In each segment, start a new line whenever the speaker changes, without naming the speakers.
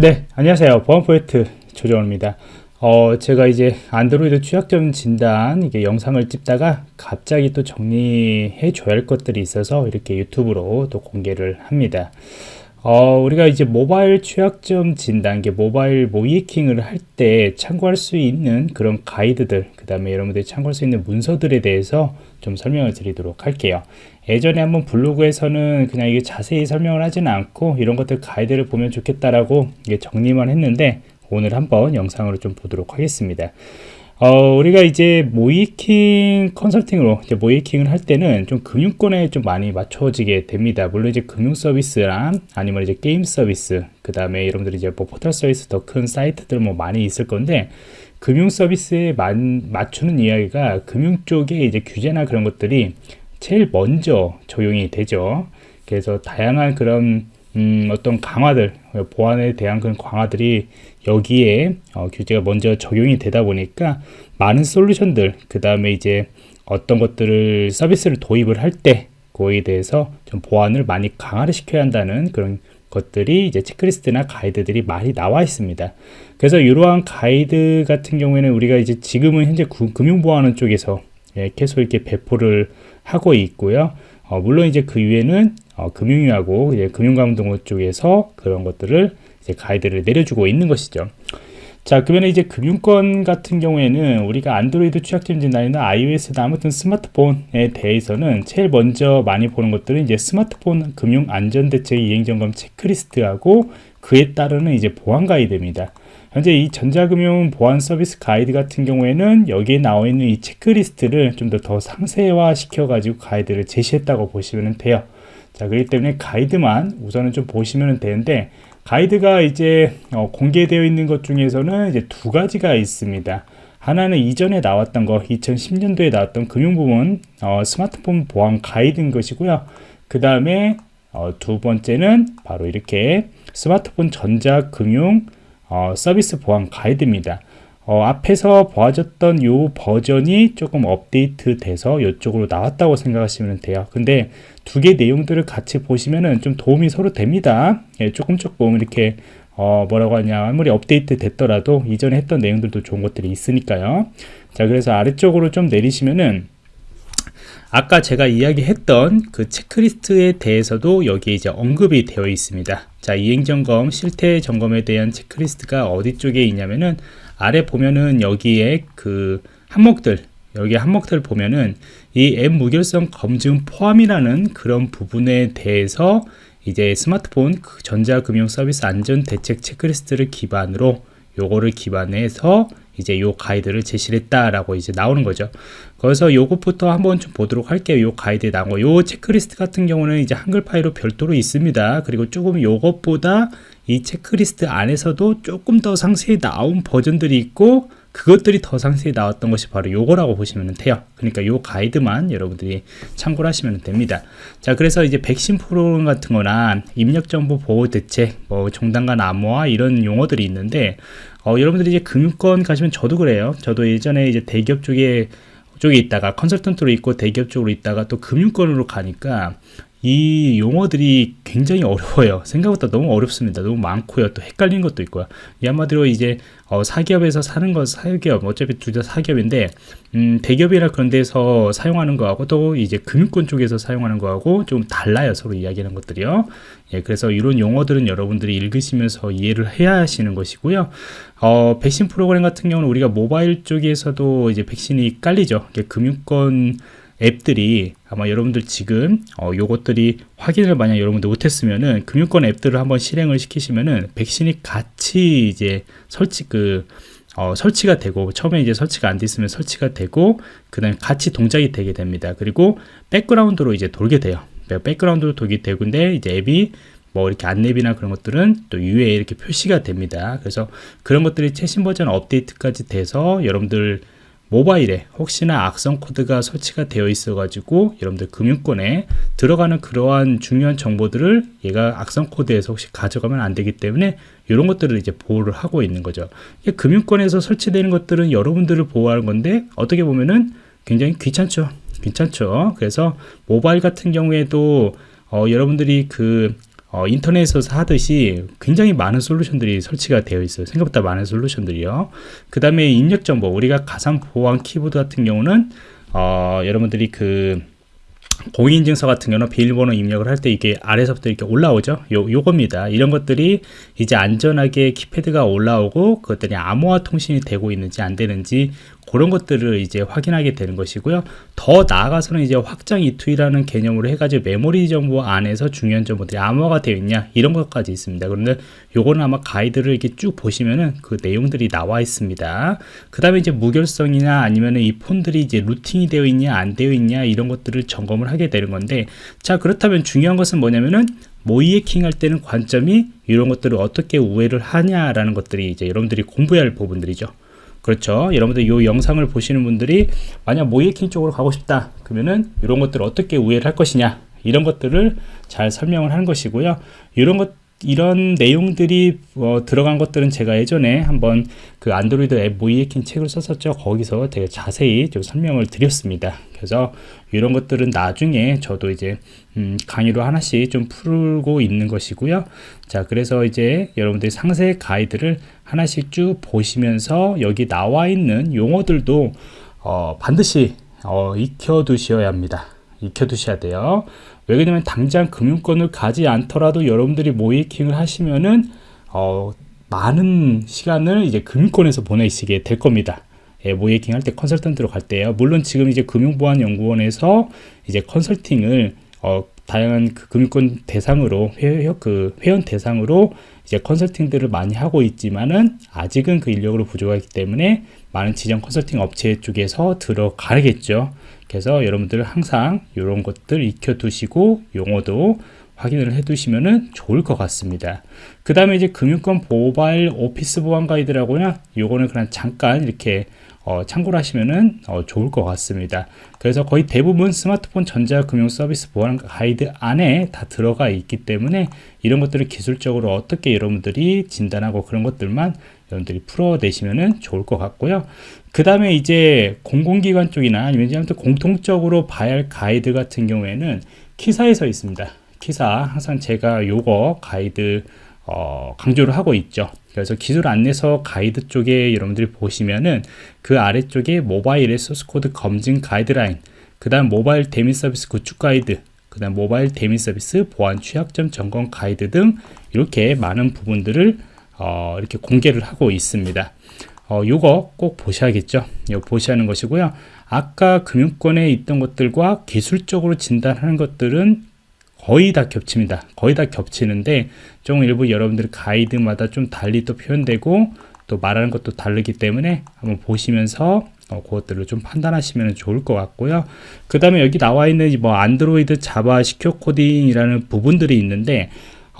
네, 안녕하세요. 보안 포인트 조정호입니다. 어, 제가 이제 안드로이드 취약점 진단 이게 영상을 찍다가 갑자기 또 정리해 줘야 할 것들이 있어서 이렇게 유튜브로 또 공개를 합니다. 어, 우리가 이제 모바일 취약점 진단, 게 모바일 모이킹을 할 때 참고할 수 있는 그런 가이드들, 그 다음에 여러분들이 참고할 수 있는 문서들에 대해서 좀 설명을 드리도록 할게요. 예전에 한번 블로그에서는 그냥 이게 자세히 설명을 하지는 않고 이런 것들 가이드를 보면 좋겠다라고 정리만 했는데 오늘 한번 영상으로 좀 보도록 하겠습니다. 어, 우리가 이제 모이킹 컨설팅으로 이제 모이킹을 할 때는 좀 금융권에 좀 많이 맞춰지게 됩니다. 물론 이제 금융 서비스랑 아니면 이제 게임 서비스, 그 다음에 여러분들이 이제 뭐 포털 서비스 더 큰 사이트들 뭐 많이 있을 건데 금융 서비스에 만, 맞추는 이야기가 금융 쪽에 이제 규제나 그런 것들이 제일 먼저 적용이 되죠. 그래서 다양한 그런 음, 어떤 강화들, 보안에 대한 그런 강화들이 여기에 어, 규제가 먼저 적용이 되다 보니까 많은 솔루션들, 그 다음에 이제 어떤 것들을 서비스를 도입을 할 때 그거에 대해서 좀 보안을 많이 강화를 시켜야 한다는 그런 것들이 이제 체크리스트나 가이드들이 많이 나와 있습니다. 그래서 이러한 가이드 같은 경우에는 우리가 이제 지금은 현재 금융보안원 쪽에서 예, 계속 이렇게 배포를 하고 있고요. 어, 물론 이제 그 위에는 어, 금융위하고 이제 금융감독원 쪽에서 그런 것들을 이제 가이드를 내려주고 있는 것이죠. 자, 그러면 이제 금융권 같은 경우에는 우리가 안드로이드 취약점 진단이나 iOS나 아무튼 스마트폰에 대해서는 제일 먼저 많이 보는 것들은 이제 스마트폰 금융 안전 대책 이행 점검 체크리스트하고 그에 따르는 이제 보안 가이드입니다. 현재 이 전자금융 보안 서비스 가이드 같은 경우에는 여기에 나와 있는 이 체크리스트를 좀 더 더 상세화 시켜 가지고 가이드를 제시했다고 보시면 돼요 자 그렇기 때문에 가이드만 우선은 좀 보시면 되는데 가이드가 이제 어, 공개되어 있는 것 중에서는 이제 두 가지가 있습니다 하나는 이전에 나왔던 거 2010년도에 나왔던 금융부문 어, 스마트폰 보안 가이드인 것이고요 그 다음에 어, 두 번째는 바로 이렇게 스마트폰 전자금융 어, 서비스 보안 가이드입니다. 어, 앞에서 보아졌던 요 버전이 조금 업데이트 돼서 이쪽으로 나왔다고 생각하시면 돼요. 근데 두 개 내용들을 같이 보시면은 좀 도움이 서로 됩니다. 예, 조금 조금 이렇게 어, 뭐라고 하냐 아무리 업데이트 됐더라도 이전에 했던 내용들도 좋은 것들이 있으니까요. 자 그래서 아래쪽으로 좀 내리시면은 아까 제가 이야기했던 그 체크리스트에 대해서도 여기에 이제 언급이 되어 있습니다. 자, 이행점검, 실태 점검에 대한 체크리스트가 어디 쪽에 있냐면은 아래 보면은 여기에 그 항목들, 여기 항목들 보면은 이 앱 무결성 검증 포함이라는 그런 부분에 대해서 이제 스마트폰 그 전자금융 서비스 안전 대책 체크리스트를 기반으로 요거를 기반해서 이제 요 가이드를 제시를 했다라고 이제 나오는 거죠. 그래서 요것부터 한번 좀 보도록 할게요. 요 가이드에 나온 거. 요 체크리스트 같은 경우는 이제 한글 파일로 별도로 있습니다. 그리고 조금 요것보다 이 체크리스트 안에서도 조금 더 상세히 나온 버전들이 있고 그것들이 더 상세히 나왔던 것이 바로 요거라고 보시면 돼요 그러니까 요 가이드만 여러분들이 참고를 하시면 됩니다 자 그래서 이제 백신 프로그램 같은 거나 입력정보 보호 대책 뭐 종단간 암호화 이런 용어들이 있는데 어, 여러분들이 이제 금융권 가시면 저도 그래요. 저도 예전에 이제 대기업 쪽에 쪽에 있다가 컨설턴트로 있고 대기업 쪽으로 있다가 또 금융권으로 가니까 이 용어들이 굉장히 어려워요. 생각보다 너무 어렵습니다. 너무 많고요. 또 헷갈리는 것도 있고요. 이 한마디로 이제 어, 사기업에서 사는 건 사기업, 어차피 둘 다 사기업인데 음, 대기업이나 그런 데서 사용하는 거하고 또 이제 금융권 쪽에서 사용하는 거하고 좀 달라요. 서로 이야기하는 것들이요. 예, 그래서 이런 용어들은 여러분들이 읽으시면서 이해를 해야 하시는 것이고요. 어, 백신 프로그램 같은 경우는 우리가 모바일 쪽에서도 이제 백신이 깔리죠. 금융권 앱들이 아마 여러분들 지금 어, 요것들이 확인을 만약 여러분들 못했으면은 금융권 앱들을 한번 실행을 시키시면은 백신이 같이 이제 설치 그 어, 설치가 되고 처음에 이제 설치가 안 돼 있으면 설치가 되고 그다음에 같이 동작이 되게 됩니다. 그리고 백그라운드로 이제 돌게 돼요. 백그라운드로 돌게 되고인데 이제 앱이 뭐 이렇게 안내비나 그런 것들은 또 위에 이렇게 표시가 됩니다. 그래서 그런 것들이 최신 버전 업데이트까지 돼서 여러분들 모바일에 혹시나 악성 코드가 설치가 되어 있어 가지고 여러분들 금융권에 들어가는 그러한 중요한 정보들을 얘가 악성 코드에서 혹시 가져가면 안 되기 때문에 이런 것들을 이제 보호를 하고 있는 거죠. 금융권에서 설치되는 것들은 여러분들을 보호하는 건데 어떻게 보면은 굉장히 귀찮죠. 귀찮죠. 그래서 모바일 같은 경우에도 어, 여러분들이 그 어, 인터넷에서 하듯이 굉장히 많은 솔루션들이 설치가 되어 있어요. 생각보다 많은 솔루션들이요. 그 다음에 입력 정보, 우리가 가상 보안 키보드 같은 경우는 어, 여러분들이 그 공인인증서 같은 경우는 비밀번호 입력을 할 때 이게 아래서부터 이렇게 올라오죠. 요, 요겁니다. 이런 것들이 이제 안전하게 키패드가 올라오고 그것들이 암호화 통신이 되고 있는지 안 되는지 그런 것들을 이제 확인하게 되는 것이고요. 더 나아가서는 이제 확장 이투이라는 개념으로 해가지고 메모리 정보 안에서 중요한 정보들이 암호화가 되어 있냐 이런 것까지 있습니다. 그런데 요거는 아마 가이드를 이렇게 쭉 보시면은 그 내용들이 나와 있습니다. 그 다음에 이제 무결성이나 아니면은 이 폰들이 이제 루팅이 되어 있냐 안 되어 있냐 이런 것들을 점검을 하게 되는 건데 자 그렇다면 중요한 것은 뭐냐면은 모의 해킹 할 때는 관점이 이런 것들을 어떻게 우회를 하냐라는 것들이 이제 여러분들이 공부해야 할 부분들이죠. 그렇죠. 여러분들 이 영상을 보시는 분들이 만약 모이킹 쪽으로 가고 싶다 그러면은 이런 것들을 어떻게 우회를 할 것이냐 이런 것들을 잘 설명을 하는 것이고요. 이런 것 이런 내용들이 어, 들어간 것들은 제가 예전에 한번 그 안드로이드 앱 모이에킹 책을 썼었죠. 거기서 되게 자세히 좀 설명을 드렸습니다. 그래서 이런 것들은 나중에 저도 이제 음, 강의로 하나씩 좀 풀고 있는 것이고요. 자, 그래서 이제 여러분들이 상세 가이드를 하나씩 쭉 보시면서 여기 나와 있는 용어들도 어, 반드시 어, 익혀 두셔야 합니다. 익혀 두셔야 돼요. 왜냐면 당장 금융권을 가지 않더라도 여러분들이 모이킹을 하시면은 어, 많은 시간을 이제 금융권에서 보내시게 될 겁니다. 예, 모이킹 할 때 컨설턴트로 갈 때요. 물론 지금 이제 금융보안연구원에서 이제 컨설팅을 어, 다양한 그 금융권 대상으로 회, 그 회원 대상으로 이제 컨설팅들을 많이 하고 있지만은 아직은 그 인력으로 부족하기 때문에 많은 지정 컨설팅 업체 쪽에서 들어가겠죠. 그래서 여러분들 항상 이런 것들 익혀 두시고 용어도 확인을 해 두시면 좋을 것 같습니다. 그 다음에 이제 금융권 모바일 오피스 보안 가이드라고요 요거는 그냥 잠깐 이렇게 어, 참고를 하시면 어, 좋을 것 같습니다. 그래서 거의 대부분 스마트폰 전자금융 서비스 보안 가이드 안에 다 들어가 있기 때문에 이런 것들을 기술적으로 어떻게 여러분들이 진단하고 그런 것들만 여러분들이 풀어내시면 좋을 것 같고요 그 다음에 이제 공공기관 쪽이나 아니면 공통적으로 봐야 할 가이드 같은 경우에는 키사에 서 있습니다. 키사 항상 제가 요거 가이드 어, 강조를 하고 있죠. 그래서 기술 안내서 가이드 쪽에 여러분들이 보시면은 그 아래쪽에 모바일의 소스코드 검증 가이드라인 그 다음 모바일 대미 서비스 구축 가이드 그 다음 모바일 대미 서비스 보안 취약점 점검 가이드 등 이렇게 많은 부분들을 어, 이렇게 공개를 하고 있습니다 어, 요거 꼭 보셔야겠죠. 보셔야 하는 것이고요. 아까 금융권에 있던 것들과 기술적으로 진단하는 것들은 거의 다 겹칩니다. 거의 다 겹치는데 좀 일부 여러분들 가이드마다 좀 달리 또 표현되고 또 말하는 것도 다르기 때문에 한번 보시면서 어, 그것들을 좀 판단하시면 좋을 것 같고요. 그 다음에 여기 나와 있는 뭐 안드로이드 자바 시큐어 코딩이라는 부분들이 있는데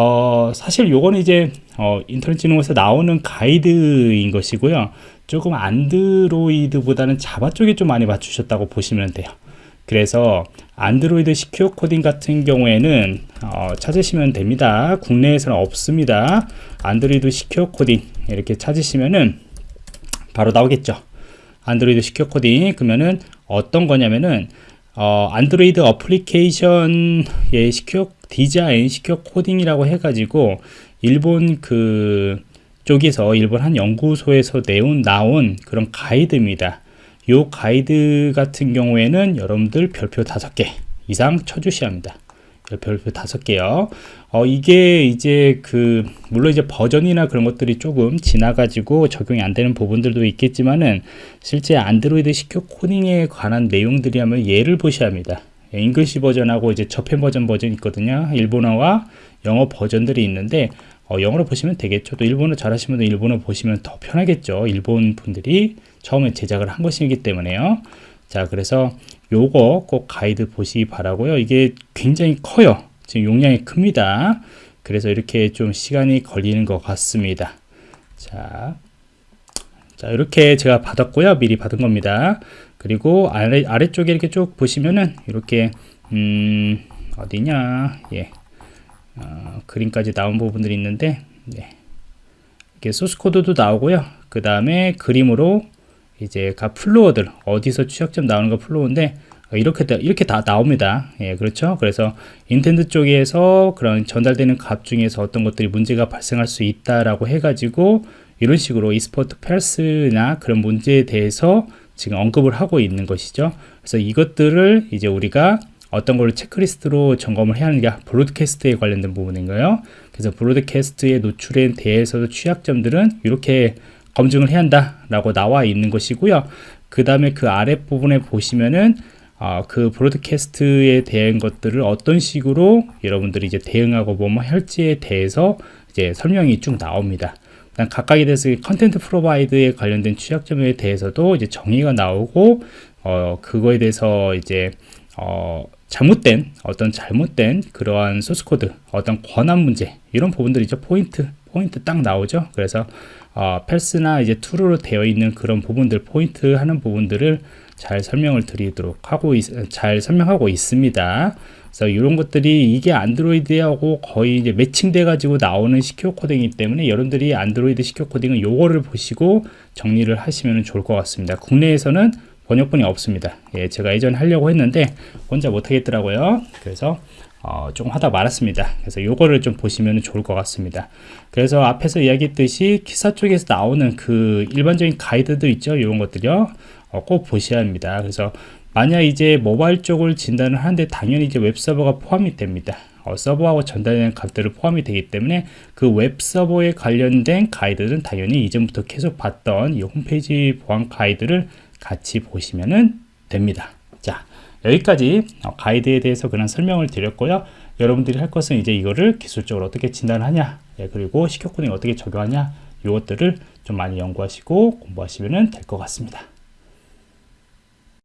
어, 사실 요거는 이제 어, 인터넷 진흥원에서 나오는 가이드인 것이고요. 조금 안드로이드보다는 자바 쪽에 좀 많이 맞추셨다고 보시면 돼요. 그래서 안드로이드 시큐어 코딩 같은 경우에는 어, 찾으시면 됩니다. 국내에서는 없습니다. 안드로이드 secure coding 이렇게 찾으시면은 바로 나오겠죠. 안드로이드 secure coding 그러면은 어떤 거냐면은 어, 안드로이드 어플리케이션의 secure design secure coding이라고 해가지고 일본 그 쪽에서 일본 한 연구소에서 내온 나온 그런 가이드입니다 이 가이드 같은 경우에는 여러분들 별표 다섯 개 이상 쳐주셔야 합니다. 별표 다섯 개요. 어, 이게 이제 그, 물론 이제 버전이나 그런 것들이 조금 지나가지고 적용이 안 되는 부분들도 있겠지만은 실제 안드로이드 시큐 코딩에 관한 내용들이 하면 예를 보셔야 합니다. 잉글시 버전하고 이제 저편 버전 버전 있거든요. 일본어와 영어 버전들이 있는데 어, 영어로 보시면 되겠죠. 또 일본어 잘하시면 일본어 보시면 더 편하겠죠. 일본 분들이 처음에 제작을 한 것이기 때문에요. 자, 그래서 요거 꼭 가이드 보시기 바라고요. 이게 굉장히 커요. 지금 용량이 큽니다. 그래서 이렇게 좀 시간이 걸리는 것 같습니다. 자, 자 이렇게 제가 받았고요. 미리 받은 겁니다. 그리고 아래, 아래쪽에 이렇게 쭉 보시면은 이렇게 음, 어디냐 예 어, 그림까지 나온 부분들이 있는데 네. 이렇게 소스 코드도 나오고요. 그 다음에 그림으로 이제 각 flow들 어디서 취약점 나오는 거 flow인데 이렇게 다, 이렇게 다 나옵니다. 예, 그렇죠. 그래서 intent 쪽에서 그런 전달되는 값 중에서 어떤 것들이 문제가 발생할 수 있다라고 해가지고 이런 식으로 export false나 그런 문제에 대해서 지금 언급을 하고 있는 것이죠. 그래서 이것들을 이제 우리가 어떤 걸로 체크리스트로 점검을 해야 하느냐 broadcast에 관련된 부분인가요? 그래서 broadcast에 노출에 대해서도 취약점들은 이렇게 검증을 해야 한다라고 나와 있는 것이고요. 그 다음에 그 아랫부분에 보시면은 어, 그 broadcast에 대한 것들을 어떤 식으로 여러분들이 이제 대응하고 뭐 할지에 대해서 이제 설명이 쭉 나옵니다. 각각에 대해서 content provider에 관련된 취약점에 대해서도 이제 정의가 나오고 어, 그거에 대해서 이제 어, 잘못된 어떤 잘못된 그러한 소스 코드 어떤 권한 문제 이런 부분들이죠 포인트 포인트 딱 나오죠 그래서 어, false나 이제 true로 되어 있는 그런 부분들 포인트 하는 부분들을 잘 설명을 드리도록 하고 있, 잘 설명하고 있습니다 그래서 이런 것들이 이게 안드로이드하고 거의 이제 matching돼 가지고 나오는 secure coding이기 때문에 여러분들이 안드로이드 secure coding은 요거를 보시고 정리를 하시면 좋을 것 같습니다 국내에서는 번역본이 없습니다. 예, 제가 예전에 하려고 했는데 혼자 못하겠더라고요. 그래서 어, 조금 하다 말았습니다. 그래서 요거를 좀 보시면 좋을 것 같습니다. 그래서 앞에서 이야기했듯이 KISA 쪽에서 나오는 그 일반적인 가이드들 있죠. 이런 것들요. 어, 꼭 보셔야 합니다. 그래서 만약 이제 모바일 쪽을 진단을 하는데 당연히 이제 웹 서버가 포함이 됩니다. 어, 서버하고 전달되는 값들을 포함이 되기 때문에 그 웹 서버에 관련된 가이드는 당연히 이전부터 계속 봤던 이 홈페이지 보안 가이드를 같이 보시면 됩니다. 자, 여기까지 어, 가이드에 대해서 그런 설명을 드렸고요. 여러분들이 할 것은 이제 이거를 기술적으로 어떻게 진단하냐, 예, 그리고 시켜 코딩 어떻게 적용하냐, 이것들을 좀 많이 연구하시고 공부하시면 될 것 같습니다.